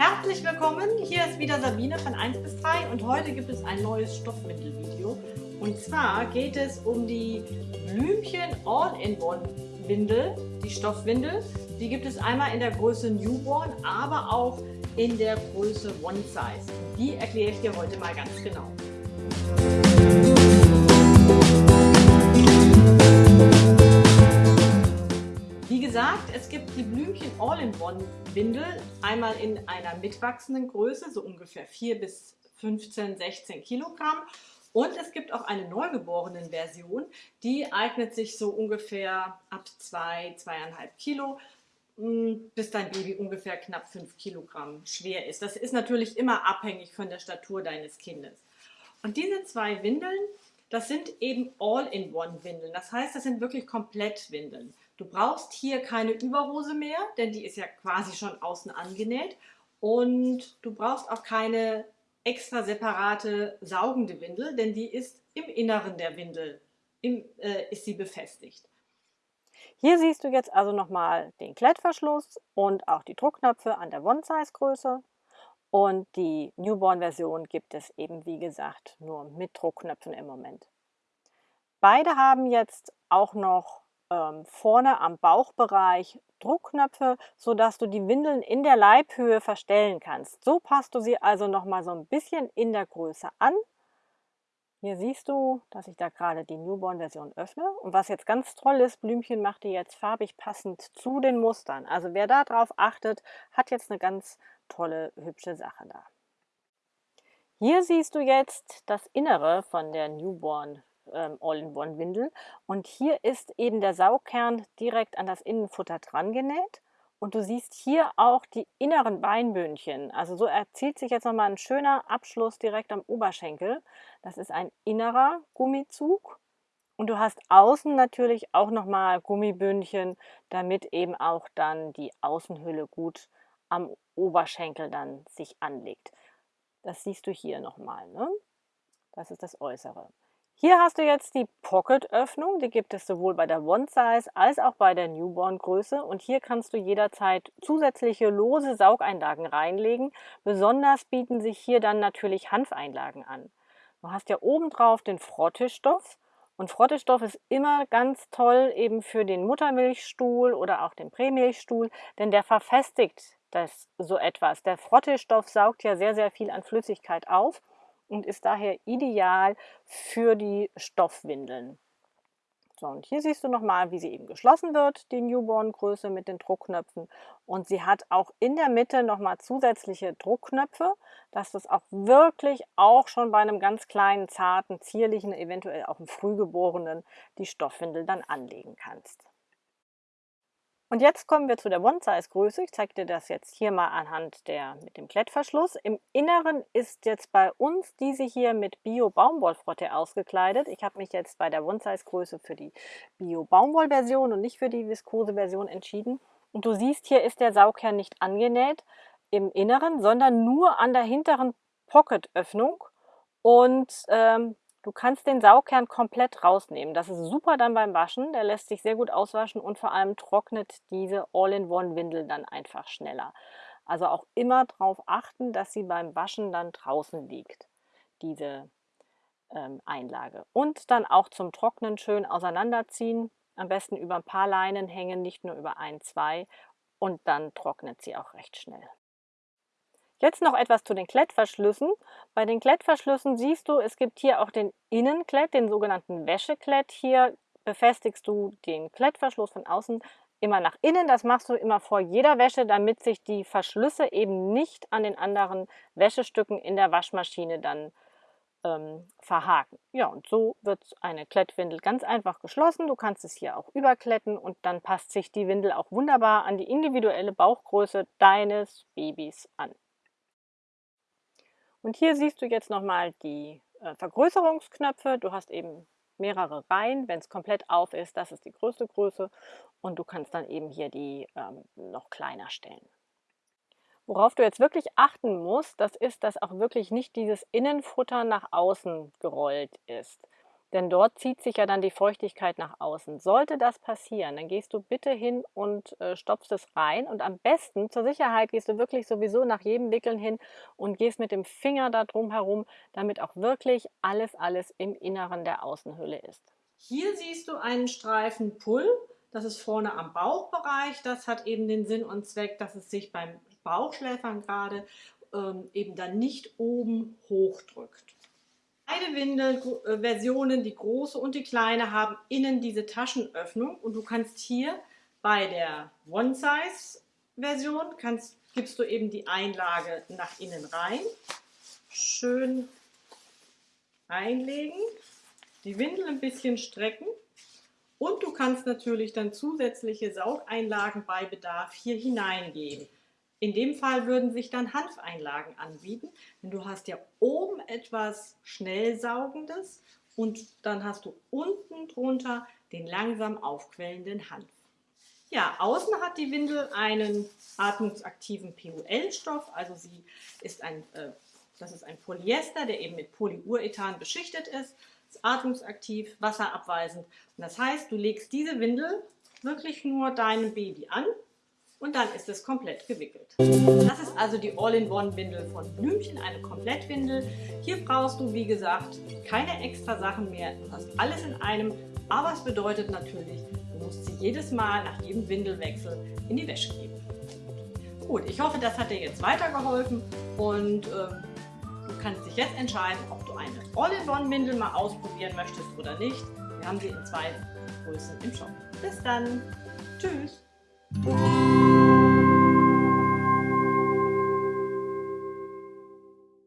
Herzlich willkommen, hier ist wieder Sabine von 1 bis 3 und heute gibt es ein neues Stoffwindelvideo. Und zwar geht es um die Blümchen All-in-One-Windel, die Stoffwindel. Die gibt es einmal in der Größe Newborn, aber auch in der Größe One Size. Die erkläre ich dir heute mal ganz genau. Gesagt, es gibt die Blümchen All-in-One-Windel einmal in einer mitwachsenden Größe, so ungefähr 4 bis 15, 16 Kilogramm. Und es gibt auch eine neugeborenen Version, die eignet sich so ungefähr ab 2, 2,5 Kilo, mm, bis dein Baby ungefähr knapp 5 Kilogramm schwer ist. Das ist natürlich immer abhängig von der Statur deines Kindes. Und diese zwei Windeln, das sind eben All-in-One-Windeln. Das heißt, das sind wirklich Komplettwindeln. Du brauchst hier keine Überhose mehr, denn die ist ja quasi schon außen angenäht. Und du brauchst auch keine extra separate saugende Windel, denn die ist im Inneren der Windel, im, äh, ist sie befestigt. Hier siehst du jetzt also nochmal den Klettverschluss und auch die Druckknöpfe an der One-Size-Größe. Und die Newborn-Version gibt es eben, wie gesagt, nur mit Druckknöpfen im Moment. Beide haben jetzt auch noch ähm, vorne am Bauchbereich Druckknöpfe, sodass du die Windeln in der Leibhöhe verstellen kannst. So passt du sie also noch mal so ein bisschen in der Größe an. Hier siehst du, dass ich da gerade die Newborn-Version öffne. Und was jetzt ganz toll ist, Blümchen macht die jetzt farbig passend zu den Mustern. Also wer darauf achtet, hat jetzt eine ganz tolle, hübsche Sache da. Hier siehst du jetzt das Innere von der Newborn ähm, All-in-One-Windel. Und hier ist eben der Saugkern direkt an das Innenfutter dran genäht. Und du siehst hier auch die inneren Beinbündchen. Also so erzielt sich jetzt nochmal ein schöner Abschluss direkt am Oberschenkel. Das ist ein innerer Gummizug. Und du hast außen natürlich auch nochmal Gummibündchen, damit eben auch dann die Außenhülle gut am Oberschenkel dann sich anlegt. Das siehst du hier nochmal. Ne? Das ist das Äußere. Hier hast du jetzt die Pocket-Öffnung, die gibt es sowohl bei der One-Size als auch bei der Newborn-Größe und hier kannst du jederzeit zusätzliche lose Saugeinlagen reinlegen. Besonders bieten sich hier dann natürlich Hanfeinlagen an. Du hast ja obendrauf den Frottestoff und Frottestoff ist immer ganz toll eben für den Muttermilchstuhl oder auch den Prämilchstuhl, denn der verfestigt das so etwas. Der Frottestoff saugt ja sehr, sehr viel an Flüssigkeit auf und ist daher ideal für die Stoffwindeln. So, und hier siehst du nochmal, wie sie eben geschlossen wird, die Newborn-Größe mit den Druckknöpfen. Und sie hat auch in der Mitte nochmal zusätzliche Druckknöpfe, dass du es auch wirklich auch schon bei einem ganz kleinen, zarten, zierlichen, eventuell auch einem Frühgeborenen die Stoffwindel dann anlegen kannst. Und jetzt kommen wir zu der One-Size-Größe. Ich zeige dir das jetzt hier mal anhand der mit dem Klettverschluss. Im Inneren ist jetzt bei uns diese hier mit Bio-Baumwollfrotte ausgekleidet. Ich habe mich jetzt bei der One-Size-Größe für die Bio-Baumwoll-Version und nicht für die Viskose-Version entschieden. Und du siehst, hier ist der Saugkern nicht angenäht im Inneren, sondern nur an der hinteren Pocket-Öffnung. Und ähm, Du kannst den Saugkern komplett rausnehmen. Das ist super dann beim Waschen. Der lässt sich sehr gut auswaschen und vor allem trocknet diese All-in-One-Windel dann einfach schneller. Also auch immer darauf achten, dass sie beim Waschen dann draußen liegt, diese ähm, Einlage. Und dann auch zum Trocknen schön auseinanderziehen. Am besten über ein paar Leinen hängen, nicht nur über ein, zwei. Und dann trocknet sie auch recht schnell. Jetzt noch etwas zu den Klettverschlüssen. Bei den Klettverschlüssen siehst du, es gibt hier auch den Innenklett, den sogenannten Wäscheklett. Hier befestigst du den Klettverschluss von außen immer nach innen. Das machst du immer vor jeder Wäsche, damit sich die Verschlüsse eben nicht an den anderen Wäschestücken in der Waschmaschine dann ähm, verhaken. Ja, und so wird eine Klettwindel ganz einfach geschlossen. Du kannst es hier auch überkletten und dann passt sich die Windel auch wunderbar an die individuelle Bauchgröße deines Babys an. Und hier siehst du jetzt nochmal die äh, Vergrößerungsknöpfe. Du hast eben mehrere Reihen. Wenn es komplett auf ist, das ist die größte Größe. Und du kannst dann eben hier die ähm, noch kleiner stellen. Worauf du jetzt wirklich achten musst, das ist, dass auch wirklich nicht dieses Innenfutter nach außen gerollt ist. Denn dort zieht sich ja dann die Feuchtigkeit nach außen. Sollte das passieren, dann gehst du bitte hin und äh, stopfst es rein. Und am besten, zur Sicherheit, gehst du wirklich sowieso nach jedem Wickeln hin und gehst mit dem Finger da drum herum, damit auch wirklich alles, alles im Inneren der Außenhülle ist. Hier siehst du einen Streifen Pull. Das ist vorne am Bauchbereich. Das hat eben den Sinn und Zweck, dass es sich beim Bauchschläfern gerade ähm, eben dann nicht oben hochdrückt. Beide Windelversionen, die große und die kleine, haben innen diese Taschenöffnung. Und du kannst hier bei der One-Size-Version gibst du eben die Einlage nach innen rein, schön einlegen, die Windel ein bisschen strecken. Und du kannst natürlich dann zusätzliche Saugeinlagen bei Bedarf hier hineingeben. In dem Fall würden sich dann Hanfeinlagen anbieten, denn du hast ja oben etwas Schnellsaugendes und dann hast du unten drunter den langsam aufquellenden Hanf. Ja, außen hat die Windel einen atmungsaktiven PUL-Stoff, also sie ist ein, äh, das ist ein Polyester, der eben mit Polyurethan beschichtet ist, ist atmungsaktiv, wasserabweisend. Und das heißt, du legst diese Windel wirklich nur deinem Baby an und dann ist es komplett gewickelt. Das ist also die All-in-One-Windel von Blümchen, eine Komplettwindel. Hier brauchst du, wie gesagt, keine extra Sachen mehr. Du hast alles in einem, aber es bedeutet natürlich, du musst sie jedes Mal nach jedem Windelwechsel in die Wäsche geben. Gut, ich hoffe, das hat dir jetzt weitergeholfen und äh, du kannst dich jetzt entscheiden, ob du eine All-in-One-Windel mal ausprobieren möchtest oder nicht. Wir haben sie in zwei Größen im Shop. Bis dann. Tschüss. Música